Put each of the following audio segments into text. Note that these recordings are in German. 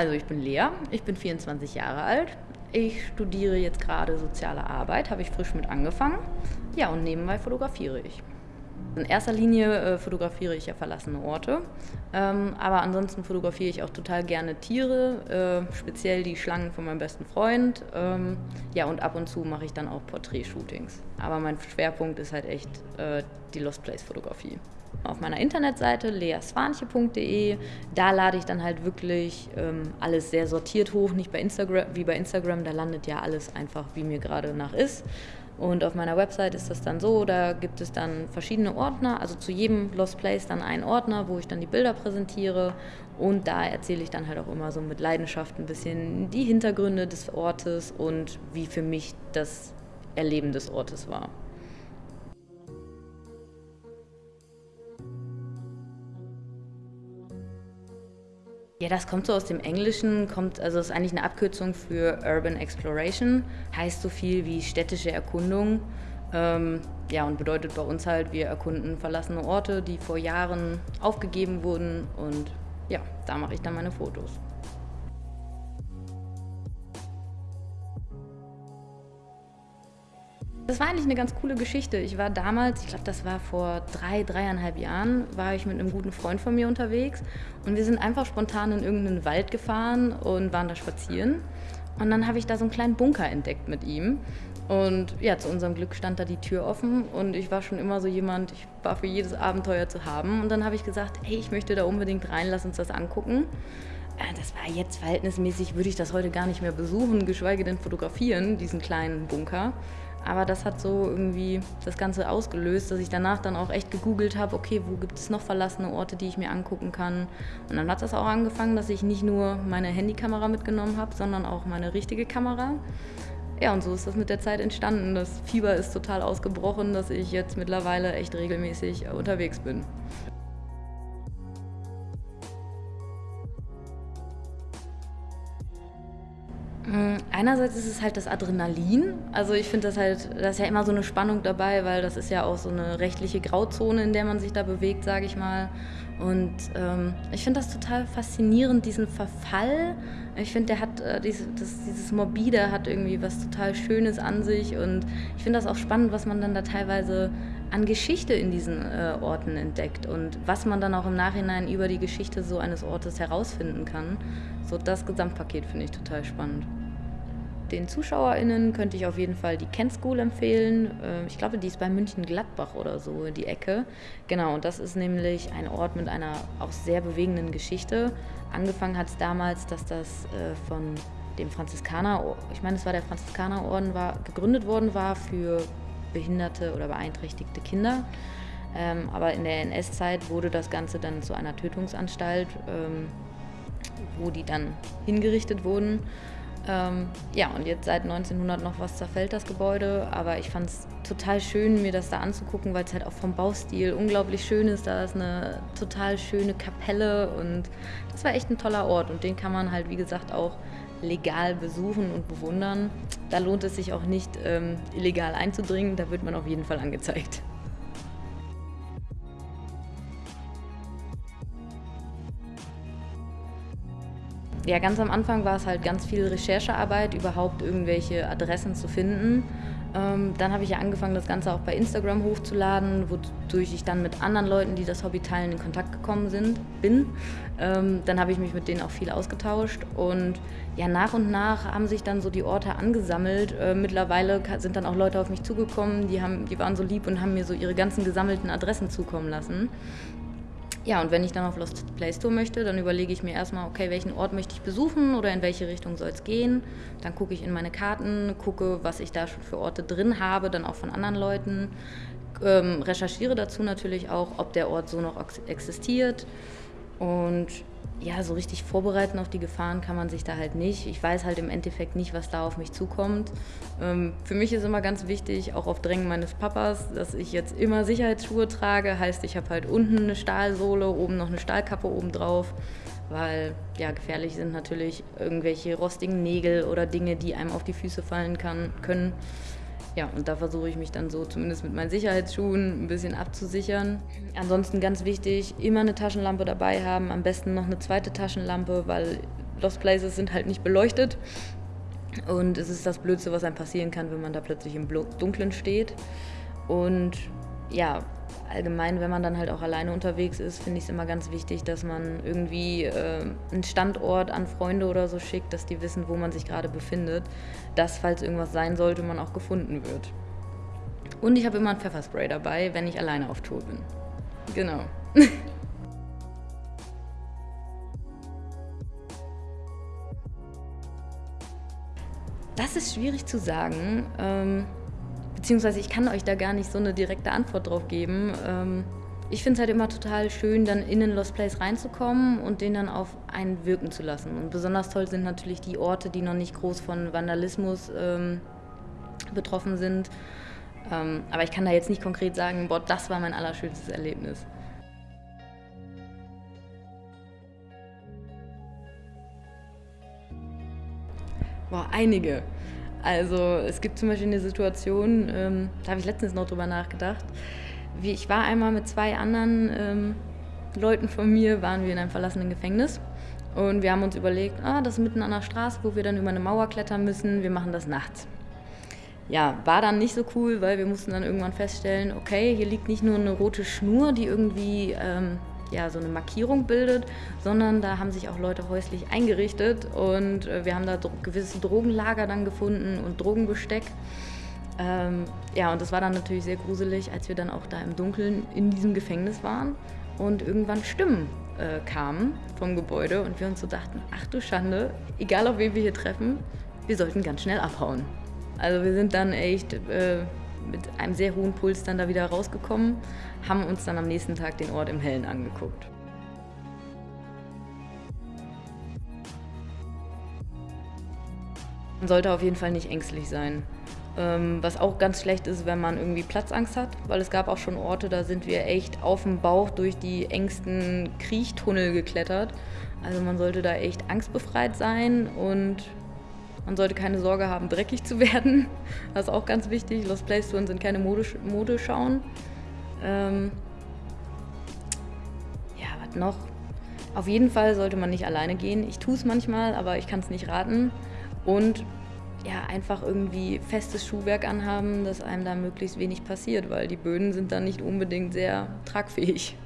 Also ich bin Lea, ich bin 24 Jahre alt. Ich studiere jetzt gerade soziale Arbeit, habe ich frisch mit angefangen. Ja, und nebenbei fotografiere ich. In erster Linie äh, fotografiere ich ja verlassene Orte, ähm, aber ansonsten fotografiere ich auch total gerne Tiere, äh, speziell die Schlangen von meinem besten Freund. Ähm, ja, und ab und zu mache ich dann auch Porträtshootings. Aber mein Schwerpunkt ist halt echt äh, die Lost Place Fotografie. Auf meiner Internetseite leaswanche.de, da lade ich dann halt wirklich ähm, alles sehr sortiert hoch, nicht bei Instagram, wie bei Instagram, da landet ja alles einfach, wie mir gerade nach ist. Und auf meiner Website ist das dann so, da gibt es dann verschiedene Ordner, also zu jedem Lost Place dann einen Ordner, wo ich dann die Bilder präsentiere. Und da erzähle ich dann halt auch immer so mit Leidenschaft ein bisschen die Hintergründe des Ortes und wie für mich das Erleben des Ortes war. Ja, das kommt so aus dem Englischen, kommt, also ist eigentlich eine Abkürzung für Urban Exploration, heißt so viel wie städtische Erkundung. Ähm, ja, und bedeutet bei uns halt, wir erkunden verlassene Orte, die vor Jahren aufgegeben wurden und ja, da mache ich dann meine Fotos. Das war eigentlich eine ganz coole Geschichte. Ich war damals, ich glaube, das war vor drei, dreieinhalb Jahren, war ich mit einem guten Freund von mir unterwegs und wir sind einfach spontan in irgendeinen Wald gefahren und waren da spazieren. Und dann habe ich da so einen kleinen Bunker entdeckt mit ihm. Und ja, zu unserem Glück stand da die Tür offen und ich war schon immer so jemand, ich war für jedes Abenteuer zu haben. Und dann habe ich gesagt, hey, ich möchte da unbedingt rein, lass uns das angucken. Äh, das war jetzt verhältnismäßig, würde ich das heute gar nicht mehr besuchen, geschweige denn fotografieren, diesen kleinen Bunker. Aber das hat so irgendwie das Ganze ausgelöst, dass ich danach dann auch echt gegoogelt habe, okay, wo gibt es noch verlassene Orte, die ich mir angucken kann. Und dann hat das auch angefangen, dass ich nicht nur meine Handykamera mitgenommen habe, sondern auch meine richtige Kamera. Ja, und so ist das mit der Zeit entstanden. Das Fieber ist total ausgebrochen, dass ich jetzt mittlerweile echt regelmäßig unterwegs bin. Einerseits ist es halt das Adrenalin. Also ich finde das halt, da ist ja immer so eine Spannung dabei, weil das ist ja auch so eine rechtliche Grauzone, in der man sich da bewegt, sage ich mal. Und ähm, ich finde das total faszinierend, diesen Verfall. Ich finde, der hat äh, dieses, das, dieses Morbide hat irgendwie was total Schönes an sich. Und ich finde das auch spannend, was man dann da teilweise an Geschichte in diesen äh, Orten entdeckt und was man dann auch im Nachhinein über die Geschichte so eines Ortes herausfinden kann. So das Gesamtpaket finde ich total spannend. Den ZuschauerInnen könnte ich auf jeden Fall die Kent School empfehlen. Äh, ich glaube, die ist bei München-Gladbach oder so, die Ecke. Genau, und das ist nämlich ein Ort mit einer auch sehr bewegenden Geschichte. Angefangen hat es damals, dass das äh, von dem Franziskaner, ich meine, es war der Franziskanerorden, war, gegründet worden war für behinderte oder beeinträchtigte Kinder. Ähm, aber in der NS-Zeit wurde das Ganze dann zu einer Tötungsanstalt, ähm, wo die dann hingerichtet wurden. Ähm, ja, und jetzt seit 1900 noch was zerfällt das Gebäude, aber ich fand es total schön, mir das da anzugucken, weil es halt auch vom Baustil unglaublich schön ist. Da ist eine total schöne Kapelle und das war echt ein toller Ort und den kann man halt, wie gesagt, auch legal besuchen und bewundern. Da lohnt es sich auch nicht, ähm, illegal einzudringen, da wird man auf jeden Fall angezeigt. Ja, ganz am Anfang war es halt ganz viel Recherchearbeit, überhaupt irgendwelche Adressen zu finden. Ähm, dann habe ich ja angefangen, das Ganze auch bei Instagram hochzuladen, wodurch ich dann mit anderen Leuten, die das Hobby teilen, in Kontakt gekommen sind, bin. Ähm, dann habe ich mich mit denen auch viel ausgetauscht und ja, nach und nach haben sich dann so die Orte angesammelt. Äh, mittlerweile sind dann auch Leute auf mich zugekommen, die, haben, die waren so lieb und haben mir so ihre ganzen gesammelten Adressen zukommen lassen. Ja, und wenn ich dann auf Lost Place Tour möchte, dann überlege ich mir erstmal, okay, welchen Ort möchte ich besuchen oder in welche Richtung soll es gehen. Dann gucke ich in meine Karten, gucke, was ich da schon für Orte drin habe, dann auch von anderen Leuten. Ähm, recherchiere dazu natürlich auch, ob der Ort so noch existiert. Und ja, so richtig vorbereiten auf die Gefahren kann man sich da halt nicht. Ich weiß halt im Endeffekt nicht, was da auf mich zukommt. Ähm, für mich ist immer ganz wichtig, auch auf Drängen meines Papas, dass ich jetzt immer Sicherheitsschuhe trage. Heißt, ich habe halt unten eine Stahlsohle, oben noch eine Stahlkappe oben drauf. Weil ja, gefährlich sind natürlich irgendwelche rostigen Nägel oder Dinge, die einem auf die Füße fallen kann, können. Ja, und da versuche ich mich dann so zumindest mit meinen Sicherheitsschuhen ein bisschen abzusichern. Ansonsten ganz wichtig, immer eine Taschenlampe dabei haben, am besten noch eine zweite Taschenlampe, weil Lost Places sind halt nicht beleuchtet. Und es ist das Blödste, was einem passieren kann, wenn man da plötzlich im Dunkeln steht. Und ja, allgemein, wenn man dann halt auch alleine unterwegs ist, finde ich es immer ganz wichtig, dass man irgendwie äh, einen Standort an Freunde oder so schickt, dass die wissen, wo man sich gerade befindet, dass, falls irgendwas sein sollte, man auch gefunden wird. Und ich habe immer ein Pfefferspray dabei, wenn ich alleine auf Tour bin. Genau. das ist schwierig zu sagen. Ähm, beziehungsweise ich kann euch da gar nicht so eine direkte Antwort drauf geben. Ähm, ich finde es halt immer total schön, dann in den Lost Place reinzukommen und den dann auf einen wirken zu lassen. Und besonders toll sind natürlich die Orte, die noch nicht groß von Vandalismus ähm, betroffen sind. Ähm, aber ich kann da jetzt nicht konkret sagen, boah, das war mein allerschönstes Erlebnis. Boah, einige. Also es gibt zum Beispiel eine Situation, ähm, da habe ich letztens noch drüber nachgedacht. Wie, ich war einmal mit zwei anderen ähm, Leuten von mir, waren wir in einem verlassenen Gefängnis. Und wir haben uns überlegt, ah, das ist mitten an der Straße, wo wir dann über eine Mauer klettern müssen, wir machen das nachts. Ja, war dann nicht so cool, weil wir mussten dann irgendwann feststellen, okay, hier liegt nicht nur eine rote Schnur, die irgendwie ähm, ja, so eine Markierung bildet, sondern da haben sich auch Leute häuslich eingerichtet und äh, wir haben da gewisse Drogenlager dann gefunden und Drogenbesteck. Ähm, ja, und das war dann natürlich sehr gruselig, als wir dann auch da im Dunkeln in diesem Gefängnis waren und irgendwann Stimmen äh, kamen vom Gebäude und wir uns so dachten, ach du Schande, egal auf wen wir hier treffen, wir sollten ganz schnell abhauen. Also wir sind dann echt äh, mit einem sehr hohen Puls dann da wieder rausgekommen, haben uns dann am nächsten Tag den Ort im Hellen angeguckt. Man sollte auf jeden Fall nicht ängstlich sein. Ähm, was auch ganz schlecht ist, wenn man irgendwie Platzangst hat, weil es gab auch schon Orte, da sind wir echt auf dem Bauch durch die engsten Kriechtunnel geklettert. Also man sollte da echt angstbefreit sein und man sollte keine Sorge haben, dreckig zu werden. Das ist auch ganz wichtig. Lost Place Touren sind keine Modeschauen. Ähm ja, was noch? Auf jeden Fall sollte man nicht alleine gehen. Ich tue es manchmal, aber ich kann es nicht raten. Und ja, einfach irgendwie festes Schuhwerk anhaben, dass einem da möglichst wenig passiert, weil die Böden sind dann nicht unbedingt sehr tragfähig.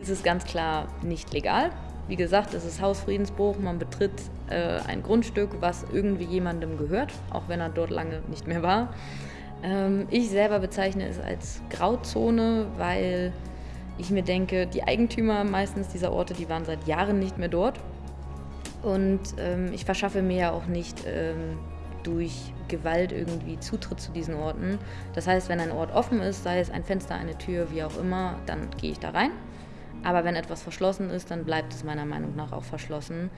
Es ist ganz klar nicht legal. Wie gesagt, es ist Hausfriedensbruch, man betritt äh, ein Grundstück, was irgendwie jemandem gehört, auch wenn er dort lange nicht mehr war. Ähm, ich selber bezeichne es als Grauzone, weil ich mir denke, die Eigentümer meistens dieser Orte, die waren seit Jahren nicht mehr dort. Und ähm, ich verschaffe mir ja auch nicht ähm, durch Gewalt irgendwie Zutritt zu diesen Orten. Das heißt, wenn ein Ort offen ist, sei es ein Fenster, eine Tür, wie auch immer, dann gehe ich da rein. Aber wenn etwas verschlossen ist, dann bleibt es meiner Meinung nach auch verschlossen.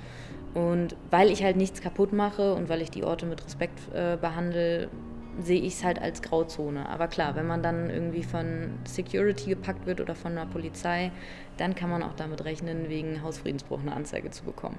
Und weil ich halt nichts kaputt mache und weil ich die Orte mit Respekt äh, behandle, sehe ich es halt als Grauzone. Aber klar, wenn man dann irgendwie von Security gepackt wird oder von der Polizei, dann kann man auch damit rechnen, wegen Hausfriedensbruch eine Anzeige zu bekommen.